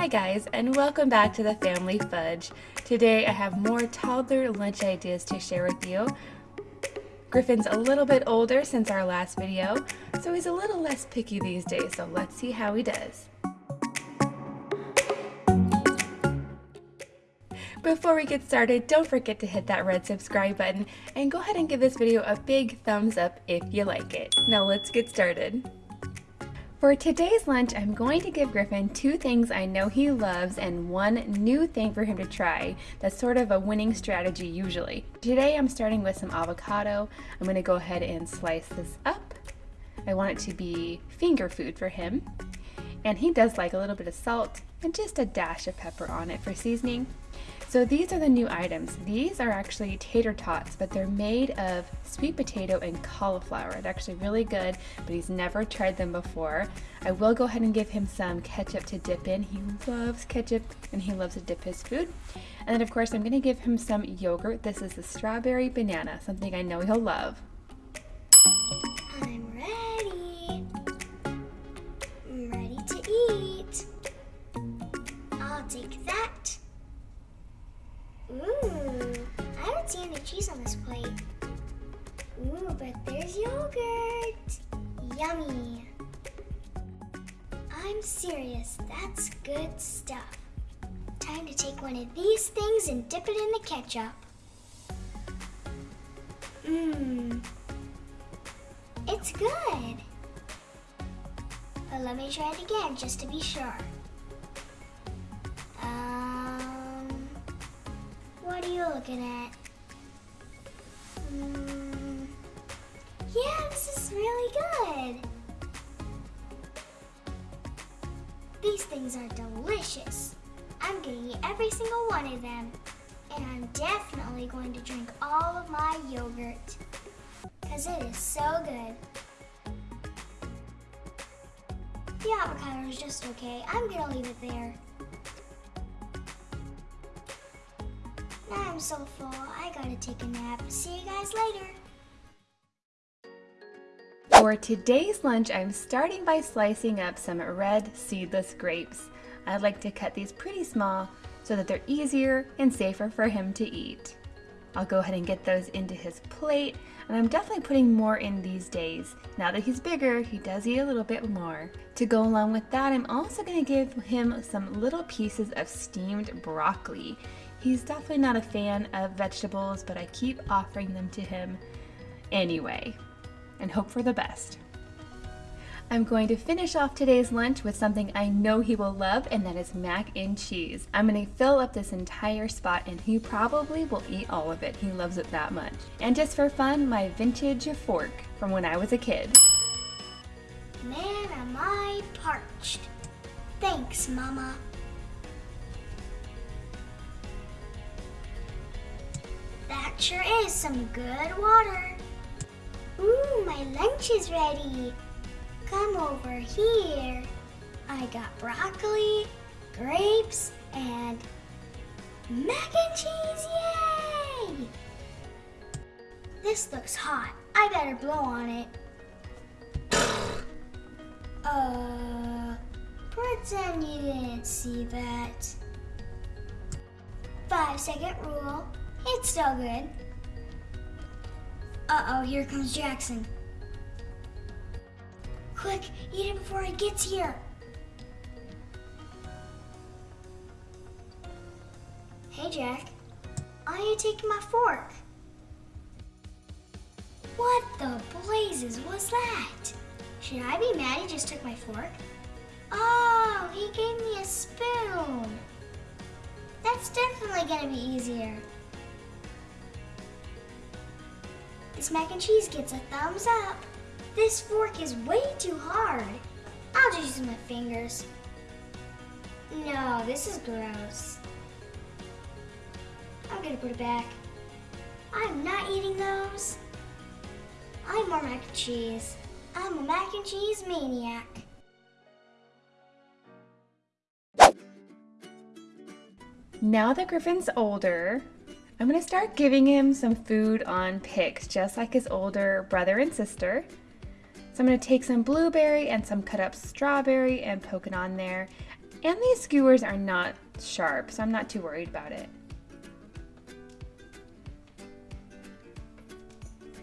Hi guys and welcome back to the Family Fudge. Today I have more toddler lunch ideas to share with you. Griffin's a little bit older since our last video, so he's a little less picky these days, so let's see how he does. Before we get started, don't forget to hit that red subscribe button and go ahead and give this video a big thumbs up if you like it. Now let's get started. For today's lunch, I'm going to give Griffin two things I know he loves and one new thing for him to try. That's sort of a winning strategy usually. Today I'm starting with some avocado. I'm going to go ahead and slice this up. I want it to be finger food for him. And he does like a little bit of salt and just a dash of pepper on it for seasoning. So these are the new items. These are actually tater tots, but they're made of sweet potato and cauliflower. They're actually really good, but he's never tried them before. I will go ahead and give him some ketchup to dip in. He loves ketchup and he loves to dip his food. And then of course I'm gonna give him some yogurt. This is the strawberry banana, something I know he'll love. Cheese on this plate. Ooh, but there's yogurt. Yummy. I'm serious, that's good stuff. Time to take one of these things and dip it in the ketchup. Mmm, it's good. But let me try it again just to be sure. Um, what are you looking at? These things are delicious. I'm gonna eat every single one of them. And I'm definitely going to drink all of my yogurt. Because it is so good. The avocado is just okay. I'm gonna leave it there. Now I'm so full, I gotta take a nap. See you guys later. For today's lunch, I'm starting by slicing up some red seedless grapes. I like to cut these pretty small so that they're easier and safer for him to eat. I'll go ahead and get those into his plate, and I'm definitely putting more in these days. Now that he's bigger, he does eat a little bit more. To go along with that, I'm also gonna give him some little pieces of steamed broccoli. He's definitely not a fan of vegetables, but I keep offering them to him anyway, and hope for the best. I'm going to finish off today's lunch with something I know he will love, and that is mac and cheese. I'm going to fill up this entire spot, and he probably will eat all of it. He loves it that much. And just for fun, my vintage fork from when I was a kid. Man, am I parched. Thanks, Mama. That sure is some good water. Ooh, my lunch is ready. Come over here. I got broccoli, grapes, and mac and cheese, yay! This looks hot. I better blow on it. Uh, pretend you didn't see that. Five second rule. It's still good. Uh-oh, here comes Jackson. Quick, eat it before he gets here. Hey, Jack. Are you taking my fork? What the blazes was that? Should I be mad he just took my fork? Oh, he gave me a spoon. That's definitely gonna be easier. This mac and cheese gets a thumbs up. This fork is way too hard. I'll just use my fingers. No, this is gross. I'm gonna put it back. I'm not eating those. I'm more mac and cheese. I'm a mac and cheese maniac. Now that Griffin's older, I'm gonna start giving him some food on picks, just like his older brother and sister. So I'm gonna take some blueberry and some cut up strawberry and poke it on there. And these skewers are not sharp, so I'm not too worried about it.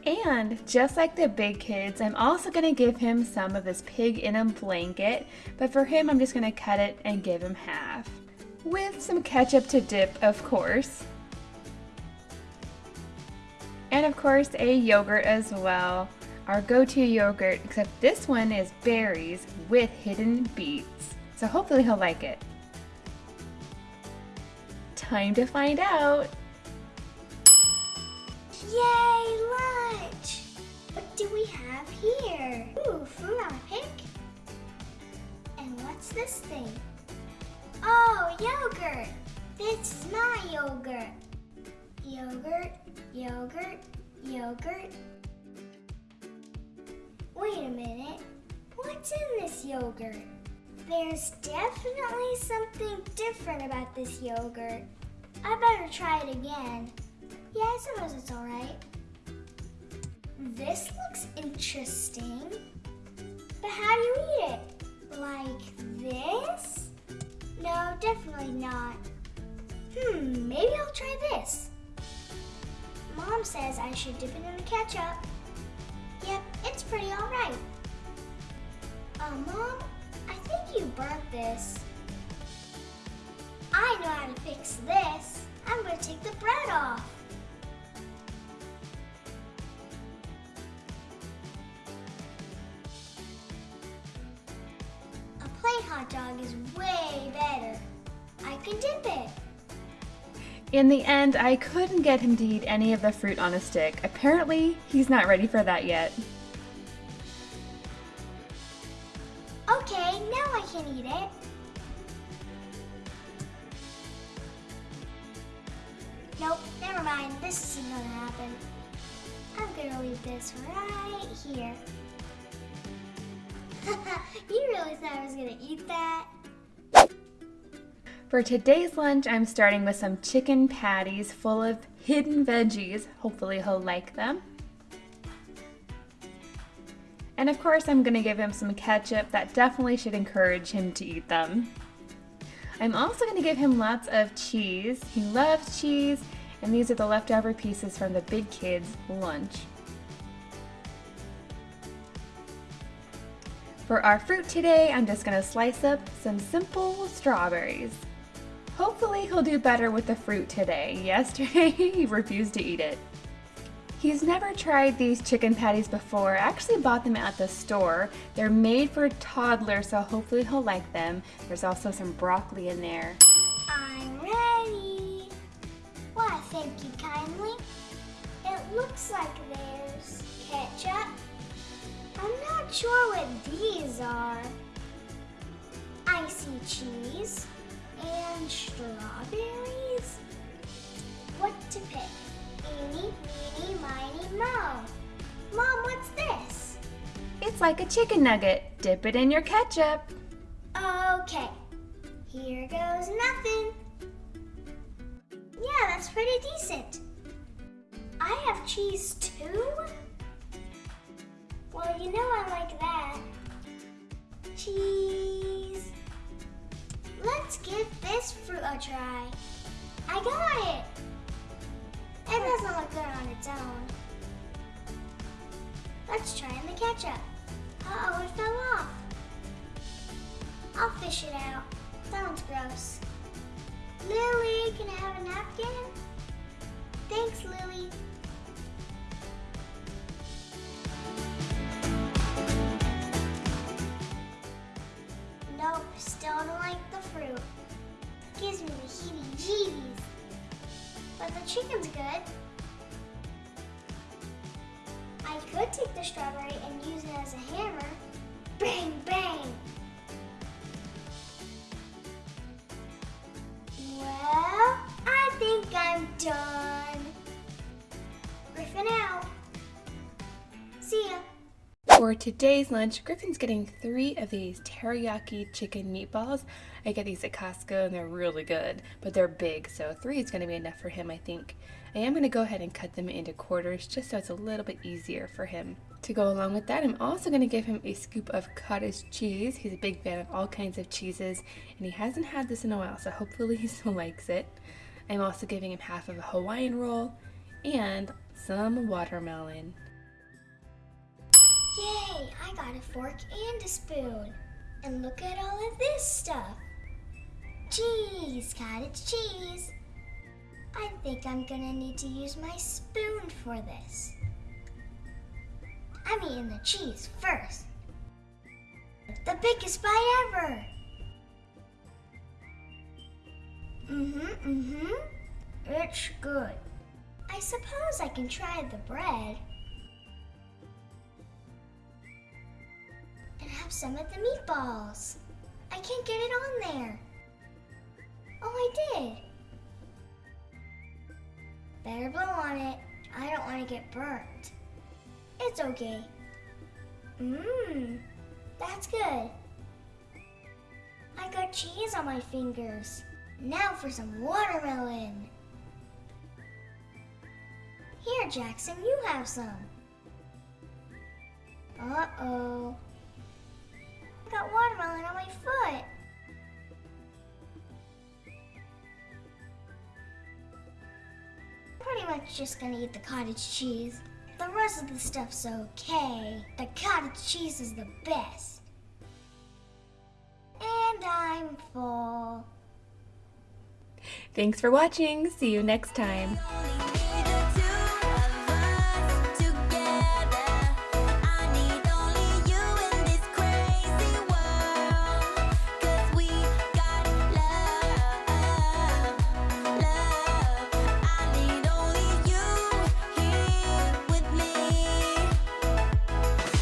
And just like the big kids, I'm also gonna give him some of this pig in a blanket, but for him, I'm just gonna cut it and give him half. With some ketchup to dip, of course. And of course, a yogurt as well. Our go-to yogurt, except this one is berries with hidden beets. So hopefully he'll like it. Time to find out. Yay, lunch! What do we have here? Ooh, fruit on a pick. And what's this thing? Oh, yogurt! This is my yogurt. Yogurt, yogurt, yogurt. Wait a minute. What's in this yogurt? There's definitely something different about this yogurt. I better try it again. Yeah, I suppose it's alright. This looks interesting. But how do you eat it? Like this? No, definitely not. Hmm, maybe I'll try this. Mom says I should dip it in the ketchup. Yep, it's pretty alright. Uh, Mom, I think you burnt this. I know how to fix this. I'm going to take the bread off. A plain hot dog is way better. I can dip it. In the end, I couldn't get him to eat any of the fruit on a stick. Apparently, he's not ready for that yet. Okay, now I can eat it. Nope, never mind. This isn't gonna happen. I'm gonna leave this right here. you really thought I was gonna eat that? For today's lunch, I'm starting with some chicken patties full of hidden veggies. Hopefully he'll like them. And of course, I'm gonna give him some ketchup. That definitely should encourage him to eat them. I'm also gonna give him lots of cheese. He loves cheese, and these are the leftover pieces from the big kids' lunch. For our fruit today, I'm just gonna slice up some simple strawberries. Hopefully he'll do better with the fruit today. Yesterday he refused to eat it. He's never tried these chicken patties before. I actually bought them at the store. They're made for toddlers, so hopefully he'll like them. There's also some broccoli in there. I'm ready. Why, thank you kindly. It looks like there's ketchup. I'm not sure what these are. I see cheese and strawberries. What to pick? Eeny, meeny, miny, mo. Mom, what's this? It's like a chicken nugget. Dip it in your ketchup. Okay, here goes nothing. Yeah, that's pretty decent. I have cheese too? Well, you know I like that. Cheese. Let's give this fruit a try. I got it. It doesn't look good on its own. Let's try in the ketchup. Uh-oh, it fell off. I'll fish it out. Sounds gross. Lily, can I have a napkin? Thanks, Lily. The heebie-jeebies. But the chicken's good. I could take the strawberry and use it as a hammer. Bang, bang. Well, I think I'm done. For today's lunch, Griffin's getting three of these teriyaki chicken meatballs. I get these at Costco and they're really good, but they're big, so three is going to be enough for him, I think. I am going to go ahead and cut them into quarters just so it's a little bit easier for him. To go along with that, I'm also going to give him a scoop of cottage cheese. He's a big fan of all kinds of cheeses, and he hasn't had this in a while, so hopefully he still likes it. I'm also giving him half of a Hawaiian roll and some watermelon. Yay! I got a fork and a spoon. And look at all of this stuff. Cheese, cottage cheese. I think I'm gonna need to use my spoon for this. I'm eating the cheese first. The biggest bite ever. Mm-hmm, mm-hmm. It's good. I suppose I can try the bread. Have some of the meatballs. I can't get it on there. Oh, I did. Better blow on it. I don't want to get burnt. It's okay. Mmm, that's good. I got cheese on my fingers. Now for some watermelon. Here, Jackson, you have some. Uh-oh got watermelon on my foot. Pretty much just gonna eat the cottage cheese. The rest of the stuff's okay. The cottage cheese is the best. And I'm full. Thanks for watching. See you next time.